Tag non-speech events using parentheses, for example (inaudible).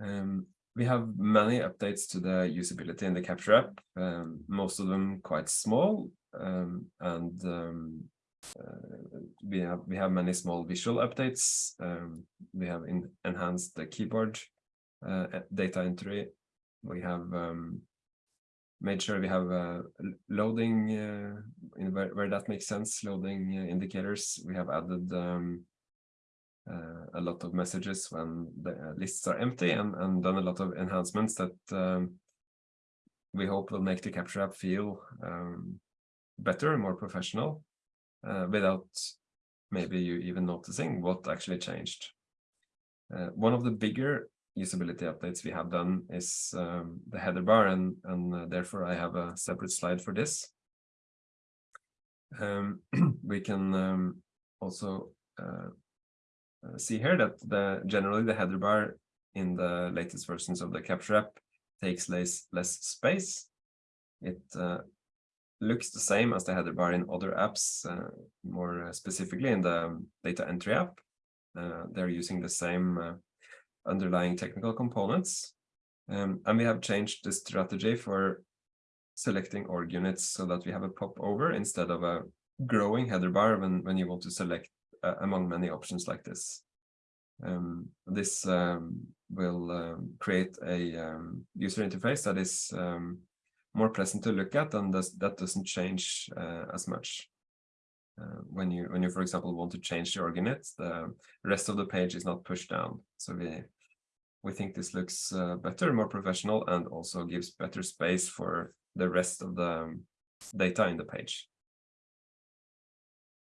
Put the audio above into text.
Um, we have many updates to the usability in the Capture app, um, most of them quite small, um, and um, uh, we have we have many small visual updates. Um, we have in, enhanced the keyboard uh, data entry. We have um, made sure we have uh, loading uh, in where, where that makes sense, loading uh, indicators. We have added a lot of messages when the uh, lists are empty and, and done a lot of enhancements that um, we hope will make the capture app feel um, better and more professional uh, without maybe you even noticing what actually changed. Uh, one of the bigger usability updates we have done is um, the header bar and, and uh, therefore I have a separate slide for this. Um, (clears throat) we can um, also uh, uh, see here that the generally the header bar in the latest versions of the Capture app takes less, less space. It uh, looks the same as the header bar in other apps, uh, more specifically in the data entry app. Uh, they're using the same uh, underlying technical components. Um, and we have changed the strategy for selecting org units so that we have a pop over instead of a growing header bar when, when you want to select uh, among many options like this. Um, this um, will um, create a um, user interface that is um, more pleasant to look at and does, that doesn't change uh, as much. Uh, when you when you for example want to change the org unit, the rest of the page is not pushed down. So we we think this looks uh, better, more professional, and also gives better space for the rest of the data in the page.